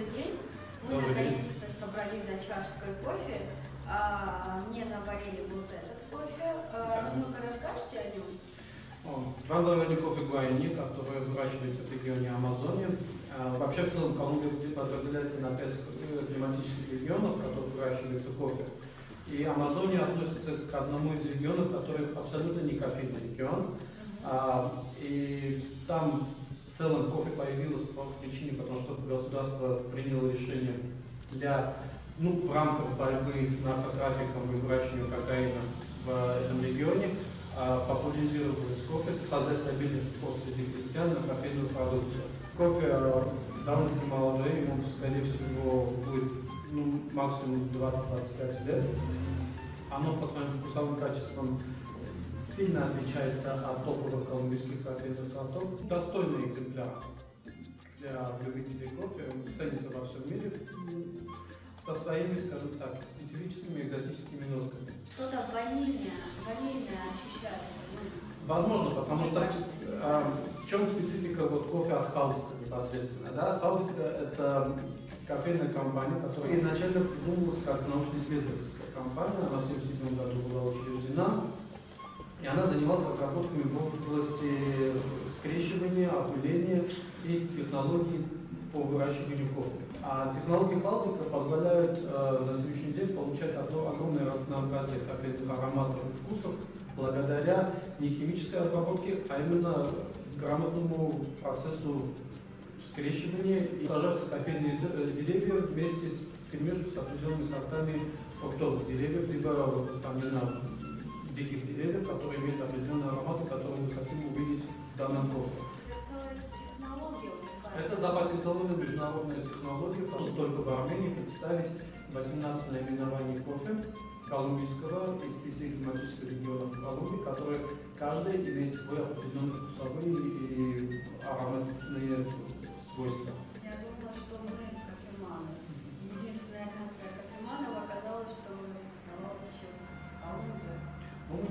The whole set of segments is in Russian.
добрый день. Мы наконец-то собрались за чашкой кофе. А, мне заварили вот этот кофе. А, Да. Ну-ка расскажете о нем? Рандовый кофе Гуайни, который выращивается в регионе Амазонии. А, Вообще, в целом, Колумбия подразделяется на пять э, климатических регионов, в которых выращивается кофе. И Амазония относится к одному из регионов, который абсолютно не кофейный регион. А, И там в целом кофе появилось по причине, потому что государство приняло решение для, ну, в рамках борьбы с наркотрафиком и выращиванием кокаина в этом регионе, а, популяризировать кофе, создать стабильность спрос среди крестьян на кофейную продукцию. Кофе а, довольно-таки молодой, ему, скорее всего, будет ну, максимум 20-25 лет. Оно по своим вкусовым качествам сильно отличается от топовых колумбийских кофейных сортов. Достойный экземпляр для любителей кофе, ценится во всем мире со своими, скажем так, специфическими экзотическими нотками. Что-то ванильное, ванильное ощущается. ну, Возможно, потому что а, знаю. в чем специфика вот кофе от Халдика непосредственно? Да? Халдика это кофейная компания, которая изначально придумывалась как научно-исследовательская компания, она в 1977 году была учреждена, и она занималась разработками в области скрещивания, опыления и технологий по выращиванию кофе. А технологии Халдика позволяют э, на сегодняшний день получать одно- огромное разнообразие кофейных ароматов и вкусов благодаря не химической обработке, а именно грамотному процессу скрещивания. И сажаются кофейные э, деревья вместе с перемешку с определенными сортами фруктовых деревьев, либо там, не знаю, диких деревьев, которые имеют определенные ароматы, которые мы хотим увидеть в данном кофе. Это целая технология запатентованная международная технология, которую только в Армении представить 18 наименований кофе колумбийского из пяти климатических регионов Колумбии, которые каждый имеет свой определенный вкусовые и ароматные свойства. Я думала, что мы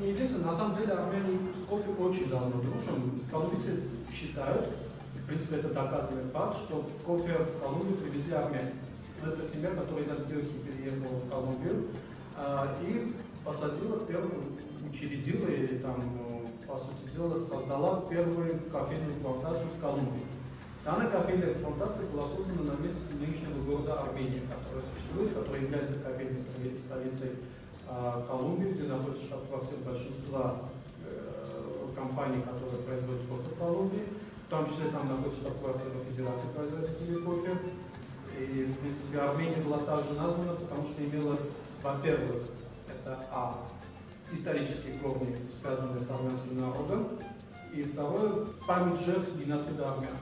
Мы не единственные. На самом деле Армения с кофе очень давно дружим. Колумбийцы считают, в принципе, это доказанный факт, что кофе в Колумбию привезли армяне. Ну, Это семья, которая из Антиохии переехала в Колумбию а, и посадила первую, учредила или там, ну, по сути дела, создала первую кофейную плантацию в Колумбии. Данная кофейная плантация была создана на месте нынешнего города Армения, который существует, который является кофейной столи- столицей Колумбии, где находится штаб-квартира большинства э, компаний, которые производят кофе в Колумбии. В том числе там находится штаб-квартира Федерации производителей кофе. И, в принципе, Армения была также названа, потому что имела, во-первых, это А, исторические корни, связанные с армянским народом, и второе, память жертв геноцида армян.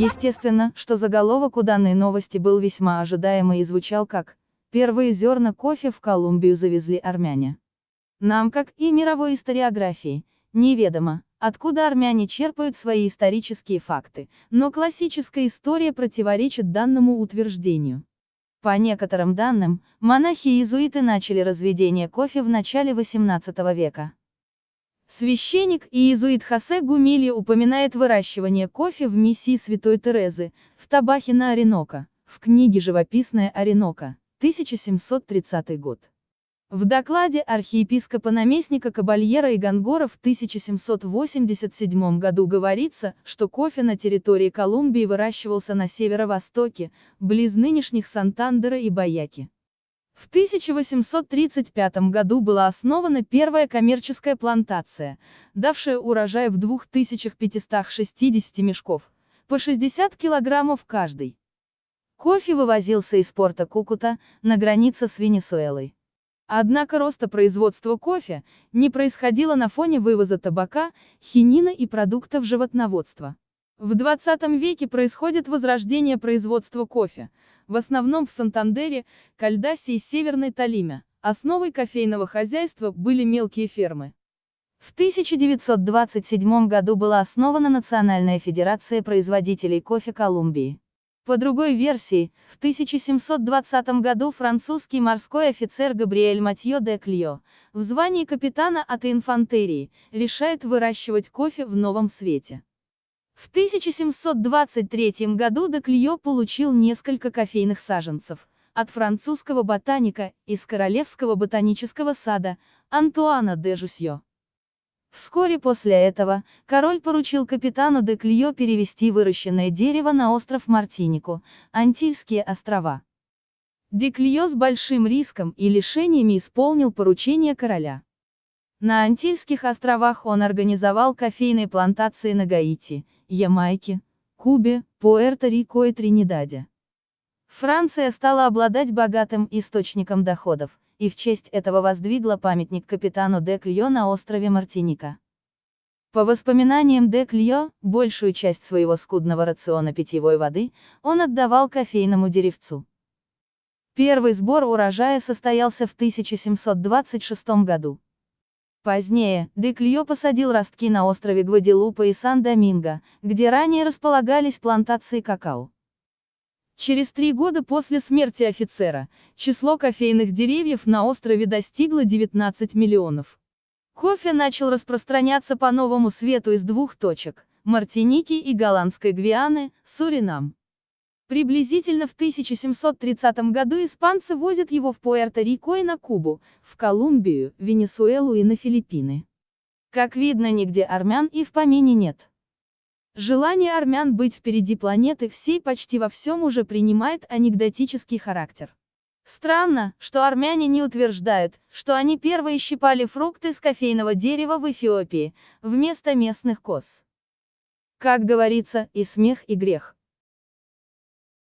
Естественно, что заголовок у данной новости был весьма ожидаемый и звучал как «Первые зерна кофе в Колумбию завезли армяне». Нам, как и мировой историографии, неведомо, откуда армяне черпают свои исторические факты, но классическая история противоречит данному утверждению. По некоторым данным, монахи-иезуиты начали разведение кофе в начале XVIII века. Священник и иезуит Хосе Гумилья упоминает выращивание кофе в миссии Святой Терезы, в Табахе на Оренока, в книге «Живописная Оренока», 1730 год. В докладе архиепископа-наместника Кабальера и Гонгора в 1787 году говорится, что кофе на территории Колумбии выращивался на северо-востоке, близ нынешних Сантандера и Баяки. В 1835 году была основана первая коммерческая плантация, давшая урожай в 2560 мешков, по 60 килограммов каждый. Кофе вывозился из порта Кукута, на границе с Венесуэлой. Однако роста производства кофе не происходило на фоне вывоза табака, хинина и продуктов животноводства. В 20 веке происходит возрождение производства кофе, в основном в Сантандере, Кальдасе и Северной Толиме. Основой кофейного хозяйства были мелкие фермы. В 1927 году была основана Национальная федерация производителей кофе Колумбии. По другой версии, в 1720 году французский морской офицер Габриэль Матье де Кльо, в звании капитана от инфантерии, решает выращивать кофе в новом свете. В 1723 году де Кльо получил несколько кофейных саженцев от французского ботаника из Королевского ботанического сада Антуана де Жусье. Вскоре после этого, король поручил капитану де Кльо перевести выращенное дерево на остров Мартинику, Антильские острова. Де Кльо с большим риском и лишениями исполнил поручение короля. На Антильских островах он организовал кофейные плантации на Гаити, Ямайке, Кубе, Пуэрто-Рико и Тринидаде. Франция стала обладать богатым источником доходов, и в честь этого воздвигла памятник капитану де Кльо на острове Мартиника. По воспоминаниям де Кльо, большую часть своего скудного рациона питьевой воды он отдавал кофейному деревцу. Первый сбор урожая состоялся в 1726 году. Позднее, де Кльо посадил ростки на острове Гваделупа и Сан-Доминго, где ранее располагались плантации какао. Через три года после смерти офицера, число кофейных деревьев на острове достигло 19 миллионов. Кофе начал распространяться по новому свету из двух точек – Мартиники и Голландской Гвианы, Суринам. Приблизительно в 1730 году испанцы возят его в Пуэрто-Рико и на Кубу, в Колумбию, Венесуэлу и на Филиппины. Как видно, нигде армян и в помине нет. Желание армян быть впереди планеты всей почти во всем уже принимает анекдотический характер. Странно, что армяне не утверждают, что они первые щипали фрукты с кофейного дерева в Эфиопии, вместо местных коз. Как говорится, и смех, и грех.